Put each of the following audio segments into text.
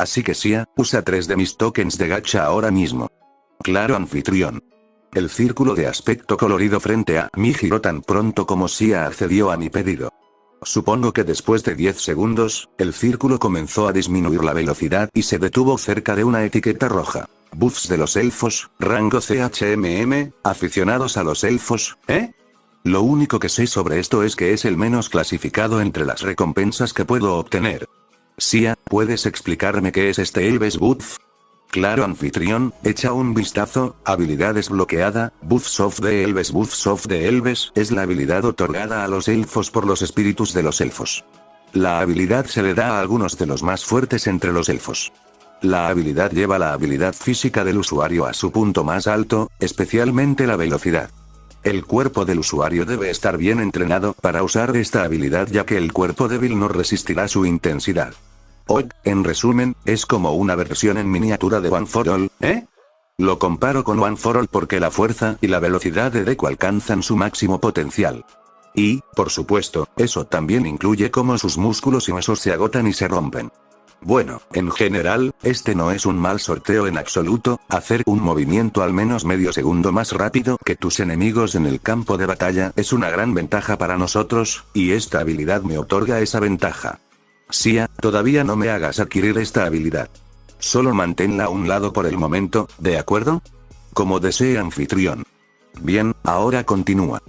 Así que Sia, usa tres de mis tokens de gacha ahora mismo. Claro anfitrión. El círculo de aspecto colorido frente a mí giró tan pronto como Sia accedió a mi pedido. Supongo que después de 10 segundos, el círculo comenzó a disminuir la velocidad y se detuvo cerca de una etiqueta roja. Buffs de los elfos, rango CHMM, aficionados a los elfos, ¿eh? Lo único que sé sobre esto es que es el menos clasificado entre las recompensas que puedo obtener. Sia, ¿puedes explicarme qué es este Elves Buff? Claro anfitrión, echa un vistazo, habilidad desbloqueada, Buffs of the Elves Buffs of the Elves es la habilidad otorgada a los elfos por los espíritus de los elfos. La habilidad se le da a algunos de los más fuertes entre los elfos. La habilidad lleva la habilidad física del usuario a su punto más alto, especialmente la velocidad. El cuerpo del usuario debe estar bien entrenado para usar esta habilidad ya que el cuerpo débil no resistirá su intensidad. En resumen, es como una versión en miniatura de One for All, ¿eh? Lo comparo con One for All porque la fuerza y la velocidad de Deku alcanzan su máximo potencial. Y, por supuesto, eso también incluye cómo sus músculos y huesos se agotan y se rompen. Bueno, en general, este no es un mal sorteo en absoluto, hacer un movimiento al menos medio segundo más rápido que tus enemigos en el campo de batalla es una gran ventaja para nosotros, y esta habilidad me otorga esa ventaja. Sia, todavía no me hagas adquirir esta habilidad. Solo manténla a un lado por el momento, ¿de acuerdo? Como desee anfitrión. Bien, ahora continúa.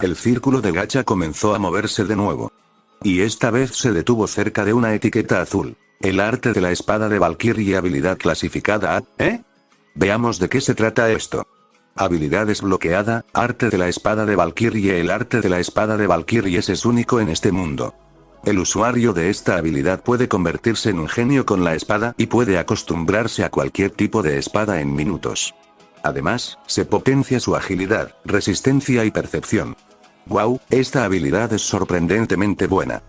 El círculo de gacha comenzó a moverse de nuevo. Y esta vez se detuvo cerca de una etiqueta azul. El arte de la espada de Valkyrie habilidad clasificada A, ¿eh? Veamos de qué se trata esto. Habilidad desbloqueada, arte de la espada de Valkyrie El arte de la espada de Valkyrie es único en este mundo. El usuario de esta habilidad puede convertirse en un genio con la espada y puede acostumbrarse a cualquier tipo de espada en minutos. Además, se potencia su agilidad, resistencia y percepción. Wow, esta habilidad es sorprendentemente buena.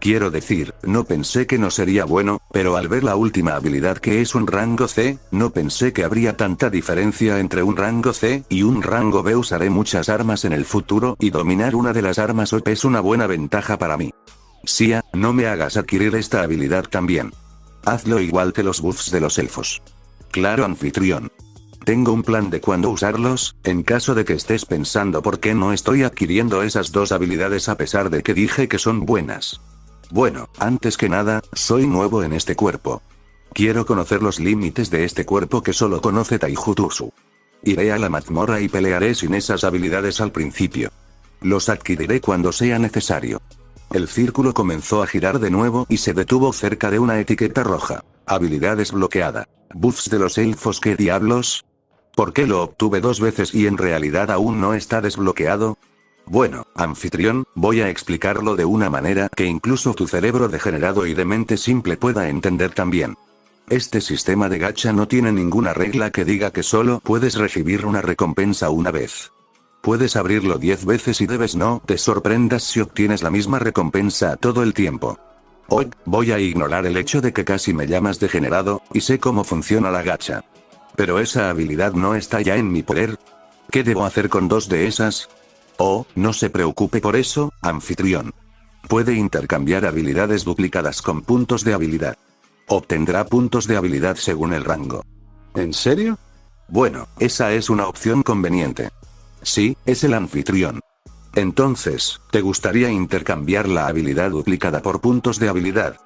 Quiero decir, no pensé que no sería bueno, pero al ver la última habilidad que es un rango C, no pensé que habría tanta diferencia entre un rango C y un rango B. Usaré muchas armas en el futuro y dominar una de las armas OP es una buena ventaja para mí. Sia, no me hagas adquirir esta habilidad también. Hazlo igual que los buffs de los elfos. Claro anfitrión. Tengo un plan de cuándo usarlos, en caso de que estés pensando por qué no estoy adquiriendo esas dos habilidades a pesar de que dije que son buenas. Bueno, antes que nada, soy nuevo en este cuerpo. Quiero conocer los límites de este cuerpo que solo conoce Taijutsu. Iré a la mazmorra y pelearé sin esas habilidades al principio. Los adquiriré cuando sea necesario. El círculo comenzó a girar de nuevo y se detuvo cerca de una etiqueta roja. Habilidad desbloqueada. Buffs de los elfos, ¿qué diablos? ¿Por qué lo obtuve dos veces y en realidad aún no está desbloqueado? Bueno, anfitrión, voy a explicarlo de una manera que incluso tu cerebro degenerado y de mente simple pueda entender también. Este sistema de gacha no tiene ninguna regla que diga que solo puedes recibir una recompensa una vez. Puedes abrirlo 10 veces y debes no te sorprendas si obtienes la misma recompensa todo el tiempo. Hoy, voy a ignorar el hecho de que casi me llamas degenerado, y sé cómo funciona la gacha. Pero esa habilidad no está ya en mi poder. ¿Qué debo hacer con dos de esas? Oh, no se preocupe por eso, anfitrión. Puede intercambiar habilidades duplicadas con puntos de habilidad. Obtendrá puntos de habilidad según el rango. ¿En serio? Bueno, esa es una opción conveniente. Sí, es el anfitrión. Entonces, ¿te gustaría intercambiar la habilidad duplicada por puntos de habilidad?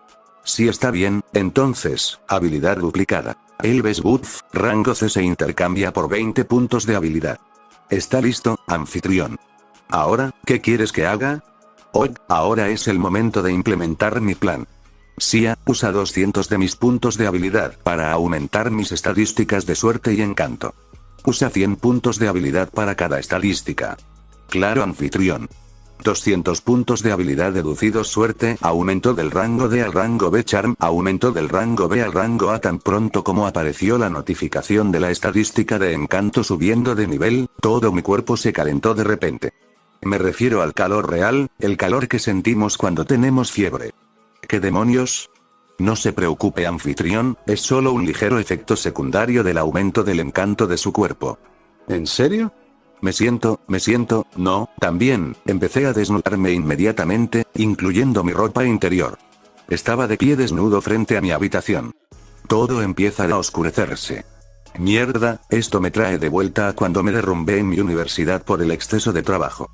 Si está bien, entonces, habilidad duplicada. Elves Buff, rango C se intercambia por 20 puntos de habilidad. ¿Está listo, anfitrión? Ahora, ¿qué quieres que haga? Hoy, ahora es el momento de implementar mi plan. Sia, usa 200 de mis puntos de habilidad para aumentar mis estadísticas de suerte y encanto. Usa 100 puntos de habilidad para cada estadística. Claro anfitrión. 200 puntos de habilidad deducidos suerte, aumento del rango D al rango B charm, aumento del rango B al rango A tan pronto como apareció la notificación de la estadística de encanto subiendo de nivel, todo mi cuerpo se calentó de repente. Me refiero al calor real, el calor que sentimos cuando tenemos fiebre. ¿Qué demonios? No se preocupe anfitrión, es solo un ligero efecto secundario del aumento del encanto de su cuerpo. ¿En serio? Me siento, me siento, no, también, empecé a desnudarme inmediatamente, incluyendo mi ropa interior. Estaba de pie desnudo frente a mi habitación. Todo empieza a oscurecerse. Mierda, esto me trae de vuelta a cuando me derrumbé en mi universidad por el exceso de trabajo.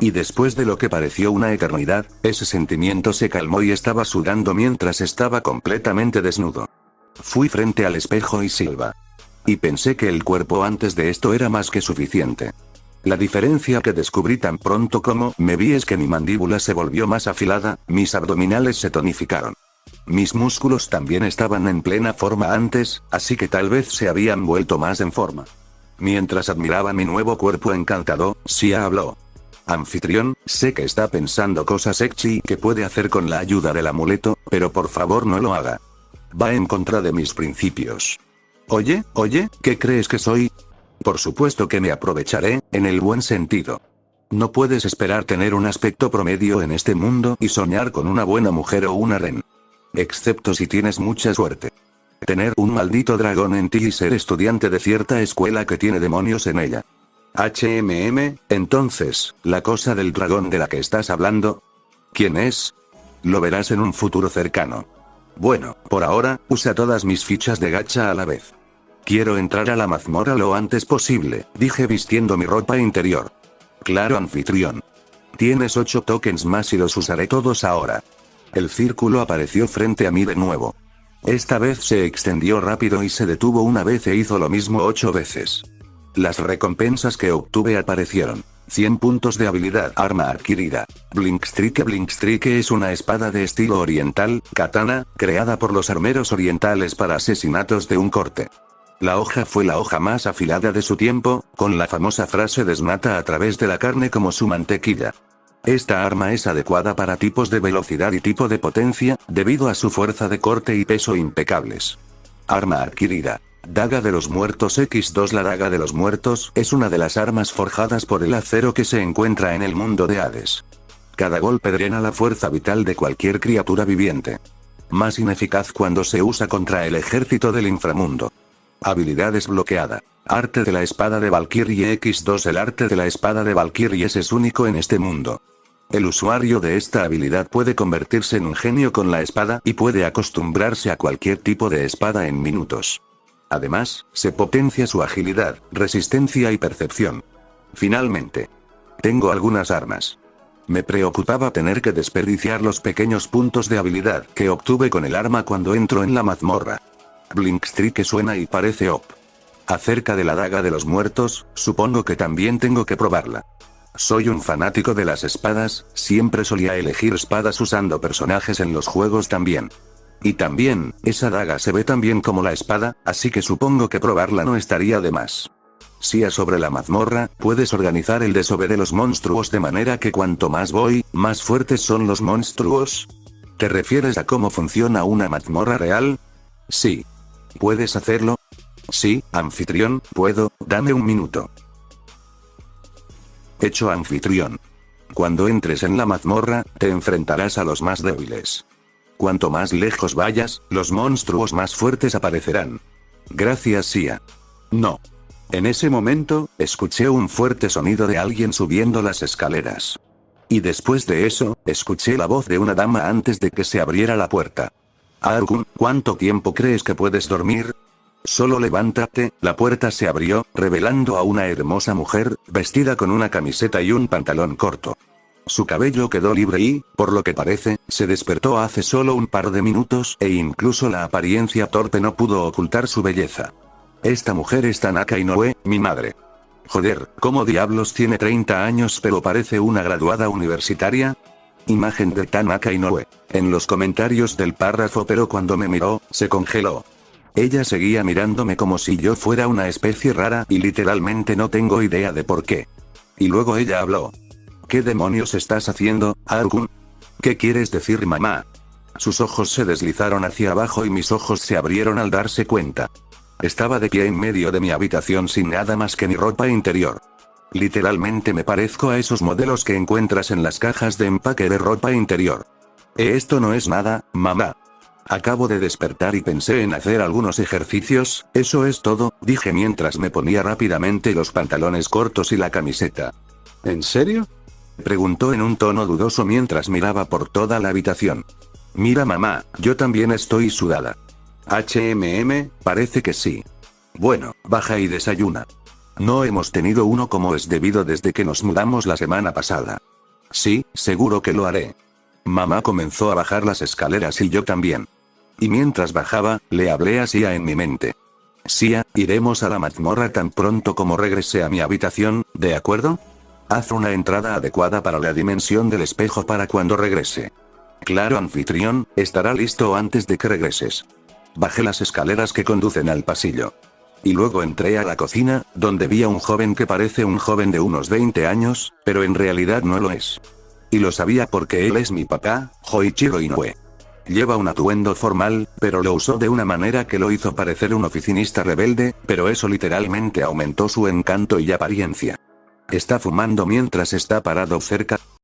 Y después de lo que pareció una eternidad, ese sentimiento se calmó y estaba sudando mientras estaba completamente desnudo. Fui frente al espejo y silba. Y pensé que el cuerpo antes de esto era más que suficiente. La diferencia que descubrí tan pronto como me vi es que mi mandíbula se volvió más afilada, mis abdominales se tonificaron. Mis músculos también estaban en plena forma antes, así que tal vez se habían vuelto más en forma. Mientras admiraba mi nuevo cuerpo encantado, Sia habló. Anfitrión, sé que está pensando cosas sexy que puede hacer con la ayuda del amuleto, pero por favor no lo haga. Va en contra de mis principios. Oye, oye, ¿qué crees que soy? Por supuesto que me aprovecharé, en el buen sentido. No puedes esperar tener un aspecto promedio en este mundo y soñar con una buena mujer o una ren. Excepto si tienes mucha suerte. Tener un maldito dragón en ti y ser estudiante de cierta escuela que tiene demonios en ella. HMM, entonces, la cosa del dragón de la que estás hablando. ¿Quién es? Lo verás en un futuro cercano. Bueno, por ahora, usa todas mis fichas de gacha a la vez. Quiero entrar a la mazmorra lo antes posible, dije vistiendo mi ropa interior. Claro anfitrión. Tienes ocho tokens más y los usaré todos ahora. El círculo apareció frente a mí de nuevo. Esta vez se extendió rápido y se detuvo una vez e hizo lo mismo ocho veces. Las recompensas que obtuve aparecieron. 100 puntos de habilidad arma adquirida. Blinkstrike Blinkstrike es una espada de estilo oriental, katana, creada por los armeros orientales para asesinatos de un corte. La hoja fue la hoja más afilada de su tiempo, con la famosa frase desnata a través de la carne como su mantequilla. Esta arma es adecuada para tipos de velocidad y tipo de potencia, debido a su fuerza de corte y peso impecables. Arma adquirida. Daga de los Muertos X2 La Daga de los Muertos es una de las armas forjadas por el acero que se encuentra en el mundo de Hades. Cada golpe drena la fuerza vital de cualquier criatura viviente. Más ineficaz cuando se usa contra el ejército del inframundo. Habilidad desbloqueada. Arte de la espada de Valkyrie X2 El arte de la espada de Valkyrie es único en este mundo. El usuario de esta habilidad puede convertirse en un genio con la espada y puede acostumbrarse a cualquier tipo de espada en minutos. Además, se potencia su agilidad, resistencia y percepción. Finalmente. Tengo algunas armas. Me preocupaba tener que desperdiciar los pequeños puntos de habilidad que obtuve con el arma cuando entro en la mazmorra. Blinkstrike suena y parece op. Acerca de la daga de los muertos, supongo que también tengo que probarla. Soy un fanático de las espadas, siempre solía elegir espadas usando personajes en los juegos también. Y también, esa daga se ve tan bien como la espada, así que supongo que probarla no estaría de más. Si a sobre la mazmorra, puedes organizar el desove de los monstruos de manera que cuanto más voy, más fuertes son los monstruos. ¿Te refieres a cómo funciona una mazmorra real? Sí. ¿Puedes hacerlo? Sí, anfitrión, puedo, dame un minuto. Hecho anfitrión. Cuando entres en la mazmorra, te enfrentarás a los más débiles. Cuanto más lejos vayas, los monstruos más fuertes aparecerán. Gracias Sia. No. En ese momento, escuché un fuerte sonido de alguien subiendo las escaleras. Y después de eso, escuché la voz de una dama antes de que se abriera la puerta. Argun, ¿cuánto tiempo crees que puedes dormir? Solo levántate, la puerta se abrió, revelando a una hermosa mujer, vestida con una camiseta y un pantalón corto. Su cabello quedó libre y, por lo que parece, se despertó hace solo un par de minutos e incluso la apariencia torpe no pudo ocultar su belleza. Esta mujer es Tanaka Inoue, mi madre. Joder, ¿cómo diablos tiene 30 años pero parece una graduada universitaria? Imagen de Tanaka Inoue. En los comentarios del párrafo pero cuando me miró, se congeló. Ella seguía mirándome como si yo fuera una especie rara y literalmente no tengo idea de por qué. Y luego ella habló. ¿Qué demonios estás haciendo, Argun? ¿Qué quieres decir mamá? Sus ojos se deslizaron hacia abajo y mis ojos se abrieron al darse cuenta. Estaba de pie en medio de mi habitación sin nada más que mi ropa interior. Literalmente me parezco a esos modelos que encuentras en las cajas de empaque de ropa interior. Eh, esto no es nada, mamá. Acabo de despertar y pensé en hacer algunos ejercicios, eso es todo, dije mientras me ponía rápidamente los pantalones cortos y la camiseta. ¿En serio? Preguntó en un tono dudoso mientras miraba por toda la habitación. Mira mamá, yo también estoy sudada. HMM, parece que sí. Bueno, baja y desayuna. No hemos tenido uno como es debido desde que nos mudamos la semana pasada. Sí, seguro que lo haré. Mamá comenzó a bajar las escaleras y yo también. Y mientras bajaba, le hablé a Sia en mi mente. Sia, iremos a la mazmorra tan pronto como regrese a mi habitación, ¿de acuerdo? Haz una entrada adecuada para la dimensión del espejo para cuando regrese. Claro anfitrión, estará listo antes de que regreses. Bajé las escaleras que conducen al pasillo. Y luego entré a la cocina, donde vi a un joven que parece un joven de unos 20 años, pero en realidad no lo es. Y lo sabía porque él es mi papá, Hoichiro Inoue. Lleva un atuendo formal, pero lo usó de una manera que lo hizo parecer un oficinista rebelde, pero eso literalmente aumentó su encanto y apariencia. Está fumando mientras está parado cerca,